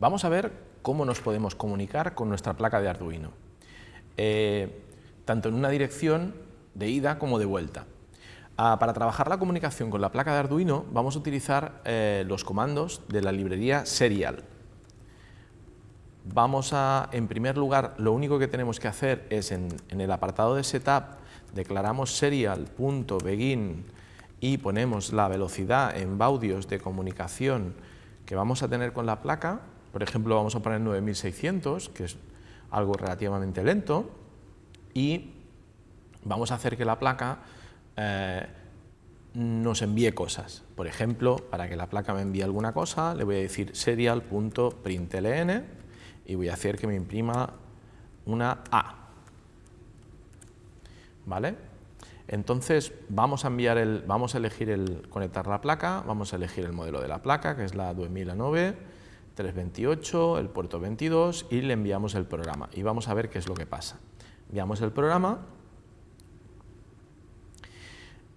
Vamos a ver cómo nos podemos comunicar con nuestra placa de Arduino, eh, tanto en una dirección de ida como de vuelta. Ah, para trabajar la comunicación con la placa de Arduino vamos a utilizar eh, los comandos de la librería Serial. Vamos a, en primer lugar, lo único que tenemos que hacer es en, en el apartado de Setup, declaramos serial.begin y ponemos la velocidad en baudios de comunicación que vamos a tener con la placa, por ejemplo vamos a poner 9600, que es algo relativamente lento, y vamos a hacer que la placa eh, nos envíe cosas. Por ejemplo, para que la placa me envíe alguna cosa, le voy a decir serial.println y voy a hacer que me imprima una A. ¿Vale? Entonces vamos a enviar el, vamos a elegir el conectar la placa, vamos a elegir el modelo de la placa, que es la 2009, 328, el puerto 22 y le enviamos el programa y vamos a ver qué es lo que pasa. Enviamos el programa,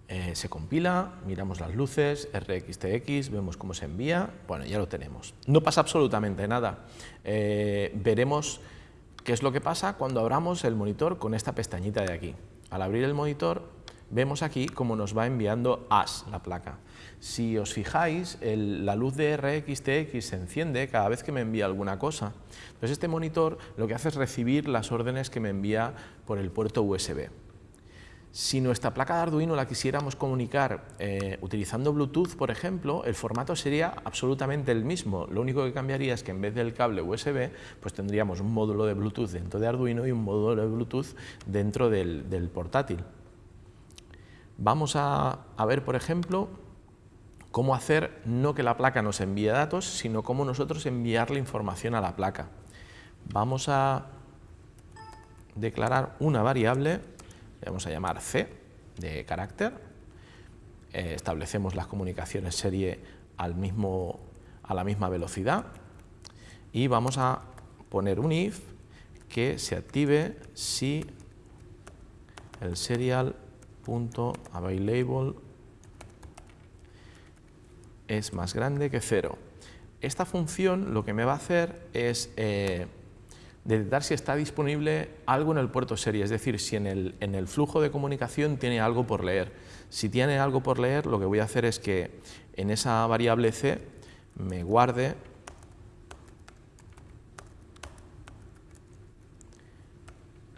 eh, se compila, miramos las luces, RxTX, vemos cómo se envía, bueno, ya lo tenemos. No pasa absolutamente nada. Eh, veremos qué es lo que pasa cuando abramos el monitor con esta pestañita de aquí. Al abrir el monitor vemos aquí cómo nos va enviando AS, la placa. Si os fijáis, la luz de RxTX se enciende cada vez que me envía alguna cosa. Entonces este monitor lo que hace es recibir las órdenes que me envía por el puerto USB. Si nuestra placa de Arduino la quisiéramos comunicar eh, utilizando Bluetooth, por ejemplo, el formato sería absolutamente el mismo. Lo único que cambiaría es que en vez del cable USB, pues tendríamos un módulo de Bluetooth dentro de Arduino y un módulo de Bluetooth dentro del portátil. Vamos a, ver, por ejemplo, cómo hacer no que la placa nos envíe datos, sino cómo nosotros enviarle información a la placa. Vamos a declarar una variable, le vamos a llamar c de carácter, eh, establecemos las comunicaciones serie al mismo, a la misma velocidad y vamos a poner un if que se active si el serial available es más grande que cero. Esta función lo que me va a hacer es eh, detectar si está disponible algo en el puerto serie, es decir, si en el, en el, flujo de comunicación tiene algo por leer. Si tiene algo por leer, lo que voy a hacer es que en esa variable c me guarde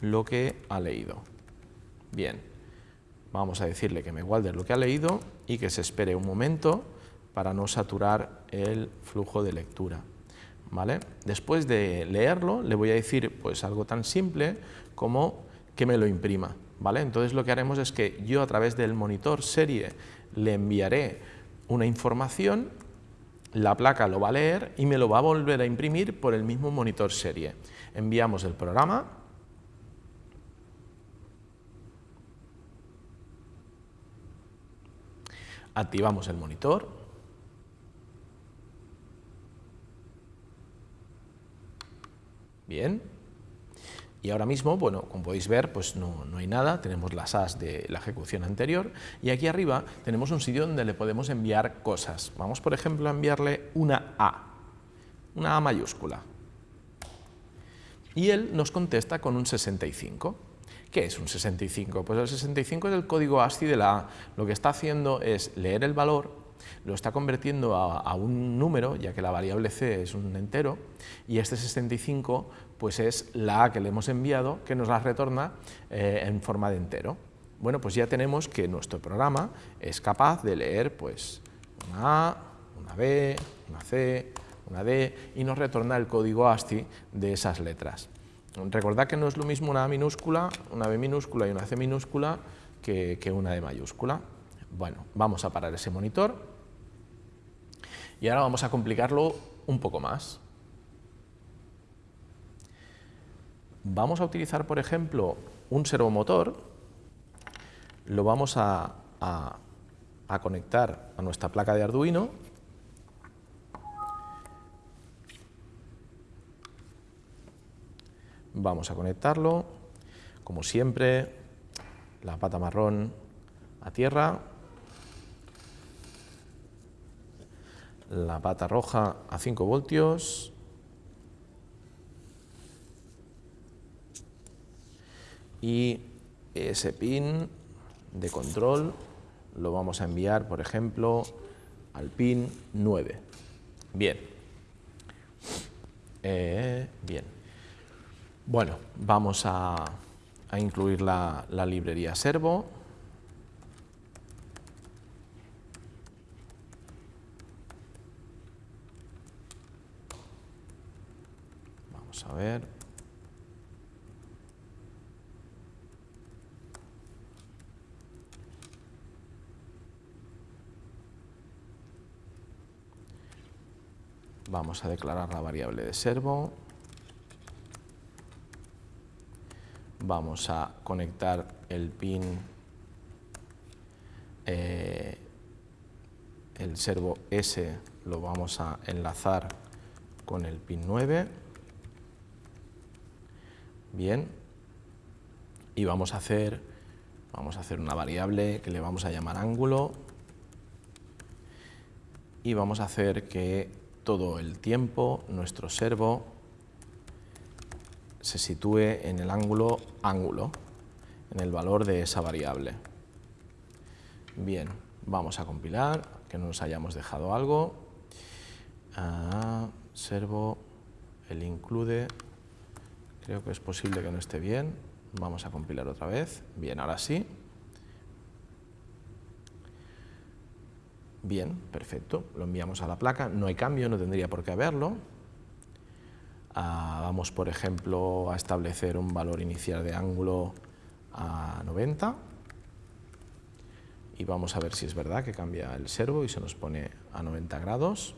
lo que ha leído. Bien, Vamos a decirle que me guarde lo que ha leído y que se espere un momento para no saturar el flujo de lectura. ¿Vale? Después de leerlo, le voy a decir pues, algo tan simple como que me lo imprima. ¿vale? Entonces lo que haremos es que yo a través del monitor serie le enviaré una información, la placa lo va a leer y me lo va a volver a imprimir por el mismo monitor serie. Enviamos el programa, activamos el monitor, bien, y ahora mismo, bueno, como podéis ver, pues no, hay nada, tenemos las As de la ejecución anterior y aquí arriba tenemos un sitio donde le podemos enviar cosas. Vamos, por ejemplo, a enviarle una A, una A mayúscula. Y él nos contesta con un 65. ¿Qué es un 65? Pues el 65 es el código ASCII de la A. Lo que está haciendo es leer el valor, lo está convirtiendo a, un número, ya que la variable c es un entero, y este 65 pues es la A que le hemos enviado, que nos la retorna eh, en forma de entero. Bueno, pues ya tenemos que nuestro programa es capaz de leer pues, una A, una B, una C, una D, y nos retorna el código ASCII de esas letras. Recordad que no es lo mismo una A minúscula, una B minúscula y una C minúscula que, una D mayúscula. Bueno, vamos a parar ese monitor y ahora vamos a complicarlo un poco más. Vamos a utilizar, por ejemplo, un servomotor, lo vamos a conectar a nuestra placa de Arduino Vamos a conectarlo, como siempre, la pata marrón a tierra, la pata roja a 5 voltios, y ese pin de control lo vamos a enviar, por ejemplo, al pin 9. Bien. Eh, bien. Bueno, vamos a, incluir la, la librería servo. Vamos a ver. Vamos a declarar la variable de servo. Vamos a conectar el pin, eh, el servo S lo vamos a enlazar con el pin 9. Bien. Y vamos a hacer, vamos a hacer una variable que le vamos a llamar ángulo y vamos a hacer que todo el tiempo nuestro servo se sitúe en el ángulo ángulo, en el valor de esa variable. Bien, vamos a compilar, que no nos hayamos dejado algo. Ah, servo, el include, creo que es posible que no esté bien. Vamos a compilar otra vez. Bien, ahora sí. Bien, perfecto, lo enviamos a la placa, no hay cambio, no tendría por qué haberlo. Ah, vamos, por ejemplo, a establecer un valor inicial de ángulo a 90 y vamos a ver si es verdad que cambia el servo y se nos pone a 90 grados.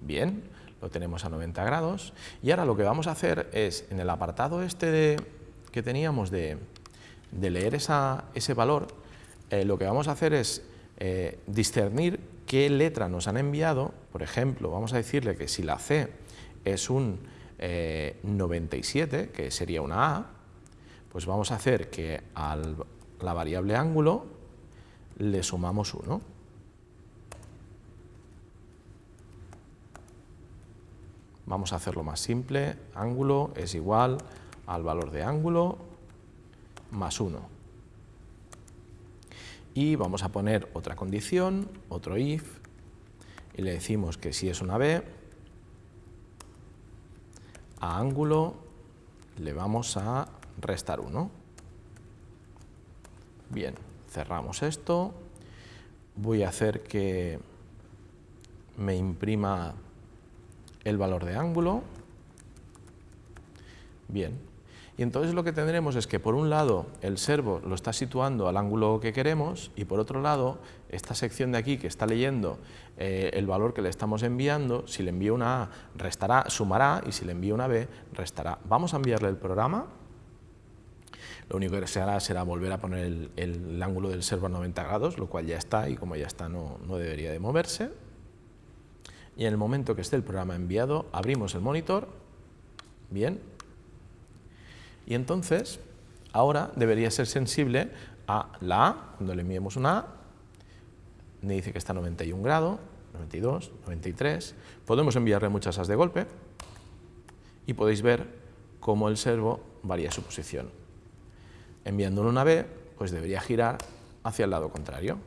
Bien, lo tenemos a 90 grados. Y ahora lo que vamos a hacer es, en el apartado este que teníamos de, leer ese valor, eh, lo que vamos a hacer es eh, discernir qué letra nos han enviado. Por ejemplo, vamos a decirle que si la C es un 97, eh, que sería una A, pues vamos a hacer que a la variable ángulo le sumamos 1. Vamos a hacerlo más simple, ángulo es igual al valor de ángulo más 1. Y vamos a poner otra condición, otro if, y le decimos que si es una b, a ángulo le vamos a restar 1. Bien, cerramos esto, voy a hacer que me imprima el valor de ángulo. Bien. Y entonces lo que tendremos es que por un lado el servo lo está situando al ángulo que queremos y por otro lado esta sección de aquí que está leyendo eh, el valor que le estamos enviando, si le envío una A restará, sumará y si le envío una B restará. Vamos a enviarle el programa. Lo único que se hará será volver a poner el, ángulo del servo a 90 grados, lo cual ya está y como ya está no, no debería de moverse y en el momento que esté el programa enviado, abrimos el monitor, bien, y entonces ahora debería ser sensible a la A, cuando le enviemos una A, me dice que está a 91 grados, 92, 93, podemos enviarle muchas As de golpe y podéis ver cómo el servo varía su posición. Enviándole una B, pues debería girar hacia el lado contrario.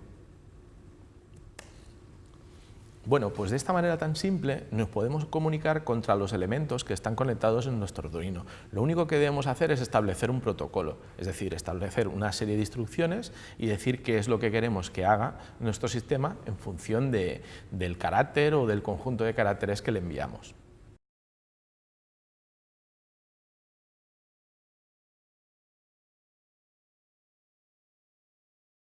Bueno, pues de esta manera tan simple nos podemos comunicar contra los elementos que están conectados en nuestro Arduino. Lo único que debemos hacer es establecer un protocolo, es decir, establecer una serie de instrucciones y decir qué es lo que queremos que haga nuestro sistema en función del carácter o del conjunto de caracteres que le enviamos.